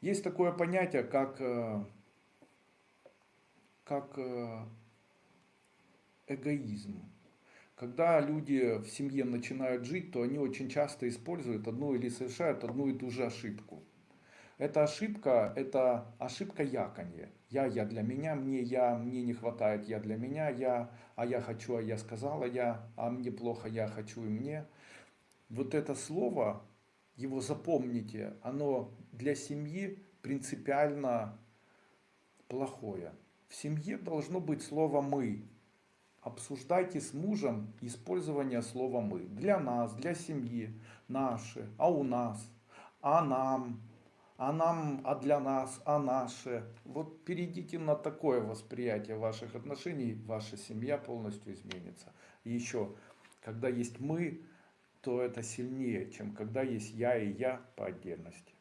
Есть такое понятие, как, э, как э, эгоизм. Когда люди в семье начинают жить, то они очень часто используют одну или совершают одну и ту же ошибку. Эта ошибка – это ошибка яконья. Я, я для меня, мне, я, мне не хватает, я для меня, я, а я хочу, а я сказала, я, а мне плохо, я хочу и мне. Вот это слово, его запомните, оно для семьи принципиально плохое. В семье должно быть слово «мы». Обсуждайте с мужем использование слова «мы». Для нас, для семьи, наши, а у нас, а нам, а нам, а для нас, а наше. Вот перейдите на такое восприятие ваших отношений, ваша семья полностью изменится. И еще, когда есть «мы», то это сильнее, чем когда есть «я» и «я» по отдельности.